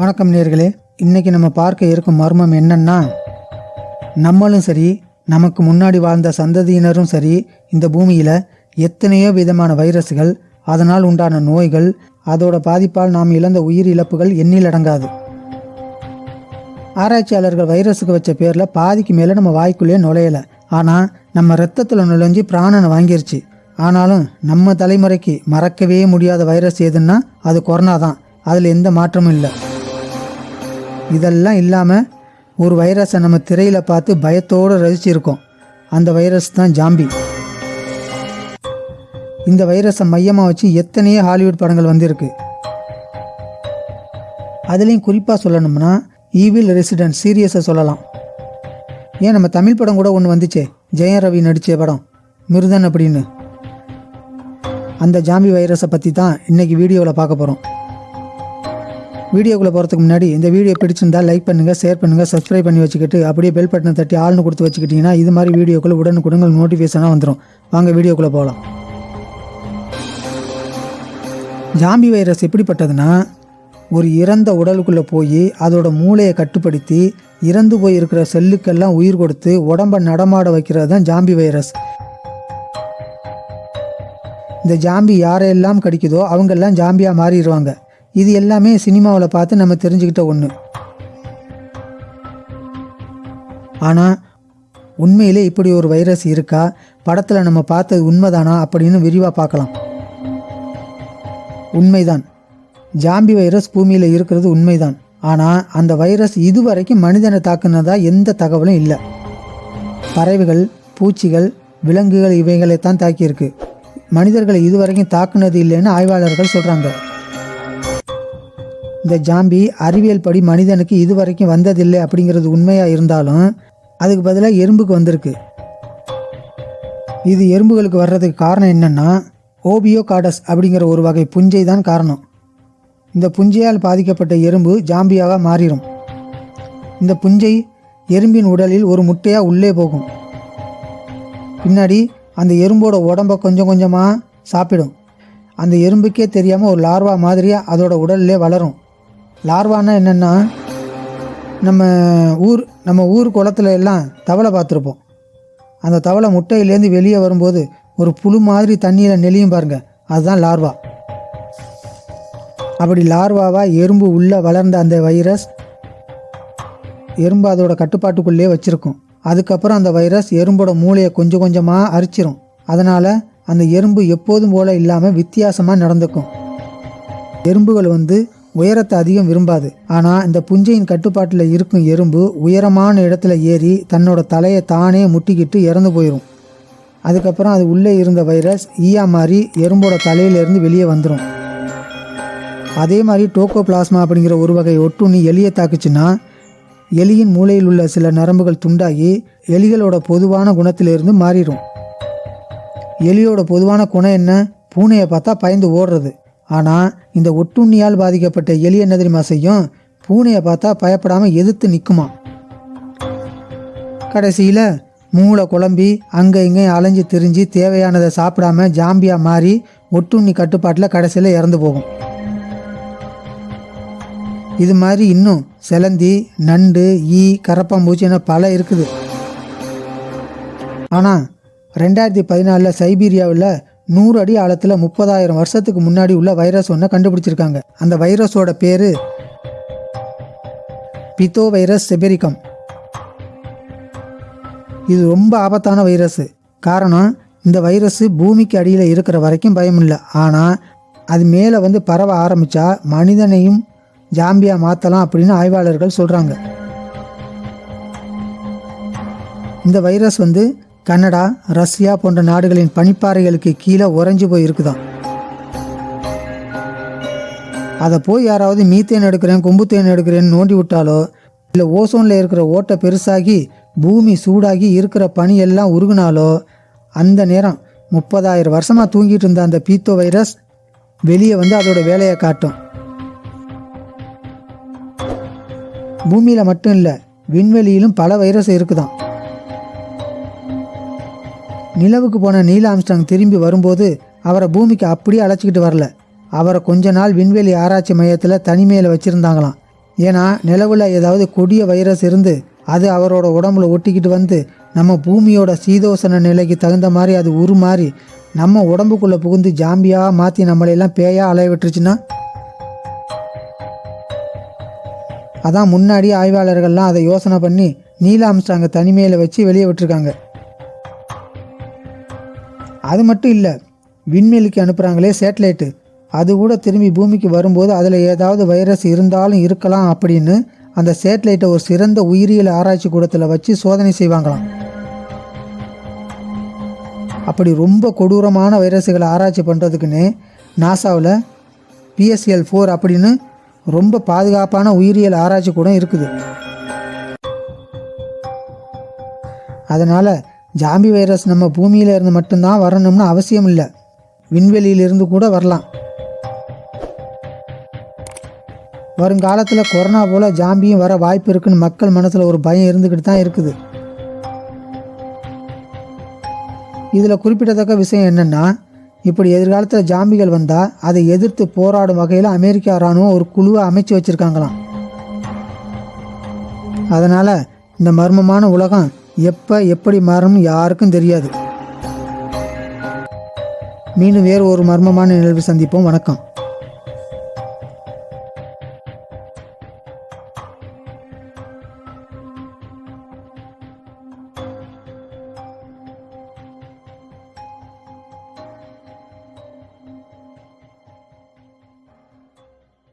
வணக்கம் நேர்களே. இன்னைக்கு நம்ம பார்க்க இருக்கும் மர்மம் என்னன்னா நம்மளும் சரி நமக்கு முன்னாடி வாழ்ந்த சந்ததியினரும் சரி இந்த பூமியில் எத்தனையோ விதமான வைரஸ்கள் அதனால் உண்டான நோய்கள் அதோட பாதிப்பால் நாம் இழந்த உயிர் இழப்புகள் எண்ணில் அடங்காது. ஆராய்ச்சியாளர்கள் வைரஸுக்கு வச்ச பேரில் பாதிக்கு மேலே நம்ம வாய்க்குள்ளேயே நுழையலை. ஆனால் நம்ம ரத்தத்தில் நுழைஞ்சு பிராணனை வாங்கிருச்சு. ஆனாலும் நம்ம தலைமுறைக்கு மறக்கவே முடியாத வைரஸ் எதுன்னா அது கொரோனா தான். அதில் எந்த மாற்றமும் இல்லை. இதெல்லாம் இல்லாமல் ஒரு வைரஸை நம்ம திரையில் பார்த்து பயத்தோடு ரசிச்சிருக்கோம். அந்த வைரஸ் தான் ஜாம்பி. இந்த வைரஸை மையமாக வச்சு எத்தனையோ ஹாலிவுட் படங்கள் வந்திருக்கு. அதுலேயும் குறிப்பாக சொல்லணும்னா ஈவில் ரெசிடென்ட் சீரியஸை சொல்லலாம். ஏன் நம்ம தமிழ் படம் கூட ஒன்று வந்துச்சே. ஜெயம் ரவி நடித்த படம் மிருதன் அப்படின்னு. அந்த ஜாம்பி வைரஸை பற்றி தான் இன்றைக்கி வீடியோவில் பார்க்க போகிறோம் வீடியோக்குள்ளே போகிறதுக்கு முன்னாடி இந்த வீடியோ பிடிச்சிருந்தா லைக் பண்ணுங்கள் ஷேர் பண்ணுங்கள் சப்ஸ்கிரைப் பண்ணி வச்சுக்கிட்டு அப்படியே பெல் பட்டனை தட்டி ஆள்னு கொடுத்து வச்சுக்கிட்டிங்கன்னா இது மாதிரி வீடியோக்குள்ளே உடனுக்குடன் நோட்டிஃபிகேஷனாக வந்துடும் வாங்க வீடியோக்குள்ளே போகலாம் ஜாம்பி வைரஸ் எப்படிப்பட்டதுன்னா ஒரு இறந்த உடலுக்குள்ளே போய் அதோட மூளையை கட்டுப்படுத்தி இறந்து போய் இருக்கிற செல்லுக்கெல்லாம் உயிர் கொடுத்து உடம்பை நடமாட வைக்கிறது தான் ஜாம்பி வைரஸ் இந்த ஜாம்பி யாரையெல்லாம் கடிக்குதோ அவங்கெல்லாம் ஜாம்பியாக மாறிடுவாங்க. இது எல்லாமே சினிமாவில் பார்த்து நம்ம தெரிஞ்சுக்கிட்ட ஒன்று ஆனால் உண்மையிலே இப்படி ஒரு வைரஸ் இருக்கா? படத்தில் நம்ம பார்த்தது உண்மைதானா அப்படின்னு விரிவாக பார்க்கலாம். உண்மைதான். ஜாம்பி வைரஸ் பூமியில் இருக்கிறது உண்மைதான். ஆனால் அந்த வைரஸ் இதுவரைக்கும் மனிதனை தாக்குனதா எந்த தகவலும் இல்லை. பறவைகள் பூச்சிகள் விலங்குகள் இவைகளைத்தான் தாக்கியிருக்கு. மனிதர்களை இதுவரைக்கும் தாக்குனது இல்லைன்னு ஆய்வாளர்கள் சொல்கிறாங்க இந்த ஜாம்பி அறிவியல் படி மனிதனுக்கு இதுவரைக்கும் வந்ததில்லை அப்படிங்கிறது உண்மையாக இருந்தாலும் அதுக்கு பதிலாக எறும்புக்கு வந்திருக்கு. இது எறும்புகளுக்கு வர்றதுக்கு காரணம் என்னென்னா ஓபியோ காடஸ் அப்படிங்கிற ஒரு வகை புஞ்சை தான் காரணம். இந்த புஞ்சையால் பாதிக்கப்பட்ட எறும்பு ஜாம்பியாக மாறிடும் இந்த புஞ்சை எறும்பின் உடலில் ஒரு முட்டையாக உள்ளே போகும். பின்னாடி அந்த எறும்போட உடம்ப கொஞ்சம் கொஞ்சமாக சாப்பிடும். அந்த எறும்புக்கே தெரியாமல் ஒரு லார்வா மாதிரியாக அதோட உடல்லே வளரும். லார்வான்னா என்னென்னா நம்ம ஊர் நம்ம ஊர் குளத்துல எல்லாம் தவளை பார்த்துருப்போம். அந்த தவளை முட்டையிலேருந்து வெளியே வரும்போது ஒரு புழு மாதிரி தண்ணியில் நெளியும் பாருங்க. அதுதான் லார்வா. அப்படி லார்வாவாக எறும்பு உள்ளே வளர்ந்த அந்த வைரஸ் எறும்பு அதோட கட்டுப்பாட்டுக்குள்ளே வச்சுருக்கும். அதுக்கப்புறம் அந்த வைரஸ் எறும்போட மூளையை கொஞ்சம் கொஞ்சமாக அரிச்சிரும். அதனால் அந்த எறும்பு எப்போதும் போல இல்லாமல் வித்தியாசமாக நடந்துக்கும். எறும்புகள் வந்து உயரத்தை அதிகம் விரும்பாது. ஆனால் இந்த புஞ்சையின் கட்டுப்பாட்டில் இருக்கும் எறும்பு உயரமான இடத்துல ஏறி தன்னோட தலையை தானே முட்டிக்கிட்டு இறந்து போயிடும் அதுக்கப்புறம் அது உள்ளே இருந்த வைரஸ் ஈயா மாதிரி எறும்போட தலையிலேருந்து வெளியே வந்துடும் அதே மாதிரி டோக்கோ பிளாஸ்மா அப்படிங்கிற ஒரு வகை ஒட்டுண்ணி எலியை தாக்குச்சுன்னா எலியின் மூளையில் உள்ள சில நரம்புகள் துண்டாகி எலிகளோட பொதுவான குணத்திலிருந்து மாறிடும் எலியோட பொதுவான குணம் என்ன? பூனையை பார்த்தா பயந்து ஓடுறது. ஆனால் இந்த ஒட்டுண்ணியால் பாதிக்கப்பட்ட எலி என்ன தெரியுமா செய்யும்? பூனையை பார்த்தா பயப்படாமல் எதிர்த்து நிற்குமா கடைசியில் மூளை குழம்பி அங்கே இங்கே அலைஞ்சு திரிஞ்சு தேவையானதை சாப்பிடாம ஜாம்பியா மாறி ஒட்டுண்ணி கட்டுப்பாட்டில் கடைசியில் இறந்து போகும். இது மாதிரி இன்னும் செலந்தி நண்டு ஈ கரப்பாம்பூச்சி என பல இருக்குது. ஆனால் ரெண்டாயிரத்தி பதினாலில் சைபீரியாவில் நூறு அடி ஆழத்தில் முப்பதாயிரம் வருஷத்துக்கு முன்னாடி உள்ள வைரஸ் ஒன்றை கண்டுபிடிச்சிருக்காங்க. அந்த வைரஸோட பேர் பித்தோ வைரஸ் செபெரிகம். இது ரொம்ப ஆபத்தான வைரஸ். காரணம் இந்த வைரஸ் பூமிக்கு அடியில் இருக்கிற வரைக்கும் பயம் இல்லை. ஆனால் அது மேலே வந்து பரவ ஆரம்பித்தா மனிதனையும் ஜாம்பியா மாற்றலாம் அப்படின்னு ஆய்வாளர்கள் சொல்கிறாங்க இந்த வைரஸ் வந்து கனடா ரஷ்யா போன்ற நாடுகளின் பனிப்பாறைகளுக்கு கீழே உறைஞ்சு போயிருக்குதான் அதை போய் யாராவது மீத்தேன் எடுக்கிறேன் கொம்புத்தேன் எடுக்கிறேன்னு நோண்டி விட்டாலோ இல்லை ஓசோனில் இருக்கிற ஓட்டை பெருசாகி பூமி சூடாகி இருக்கிற பனி எல்லாம் உருகுனாலோ அந்த நேரம் முப்பதாயிரம் வருஷமாக தூங்கிட்டு இருந்த அந்த பீத்தோ வைரஸ் வெளியே வந்து அதோட வேலையை காட்டும். பூமியில் மட்டும் இல்லை விண்வெளியிலும் பல வைரஸ் இருக்குதான் நிலவுக்கு போன நீல் ஆம்ஸ்டாங் திரும்பி வரும்போது அவரை பூமிக்கு அப்படியே அழைச்சிக்கிட்டு வரல. அவரை கொஞ்ச நாள் விண்வெளி ஆராய்ச்சி மையத்தில் தனிமையில் வச்சுருந்தாங்களாம். ஏன்னா நிலவில் ஏதாவது கொடிய வைரஸ் இருந்து அது அவரோட உடம்புல ஒட்டிக்கிட்டு வந்து நம்ம பூமியோட சீதோசன நிலைக்கு தகுந்த மாதிரி அது உருமாறி நம்ம உடம்புக்குள்ளே புகுந்து ஜாம்பியாக மாற்றி நம்மளையெல்லாம் பேயாக அலைய விட்டுருச்சுன்னா? அதான் முன்னாடி ஆய்வாளர்கள்லாம் அதை யோசனை பண்ணி நீலாம்ஸ்டாங்க தனிமையில் வச்சு வெளியே விட்டுருக்காங்க. அது மட்டும் இல்லை விண்வெளிக்கு அனுப்புகிறாங்களே சேட்டலைட்டு. அது கூட திரும்பி பூமிக்கு வரும்போது அதில் ஏதாவது வைரஸ் இருந்தாலும் இருக்கலாம் அப்படின்னு அந்த சேட்டலைட்டை ஒரு சிறந்த உயிரியல் ஆராய்ச்சி கூடத்தில் வச்சு சோதனை செய்வாங்களாம். அப்படி ரொம்ப கொடூரமான வைரஸுகளை ஆராய்ச்சி பண்ணுறதுக்குன்னு நாசாவில் பிஎஸ்எல் ஃபோர் அப்படின்னு ரொம்ப பாதுகாப்பான உயிரியல் ஆராய்ச்சி கூட இருக்குது. அதனால் ஜாம்பி வைரஸ் நம்ம பூமியில இருந்து மட்டும்தான் வரணும்னு அவசியம் இல்லை. விண்வெளியிலிருந்து கூட வரலாம். வருங்காலத்தில் கொரோனா போல் ஜாம்பியும் வர வாய்ப்பு இருக்குன்னு மக்கள் மனசில் ஒரு பயம் இருந்துக்கிட்டு தான் இருக்குது. இதில் குறிப்பிடத்தக்க விஷயம் என்னென்னா இப்படி எதிர்காலத்தில் ஜாம்பிகள் வந்தால் அதை எதிர்த்து போராடும் வகையில் அமெரிக்கா இராணுவம் ஒரு குழுவை அமைச்சு வச்சுருக்காங்களாம். அதனால் இந்த மர்மமான உலகம் எப்போ எப்படி மாறணும்னு யாருக்கும் தெரியாது. மீண்டும் வேறு ஒரு மர்மமான நிகழ்வு சந்திப்போம். வணக்கம்.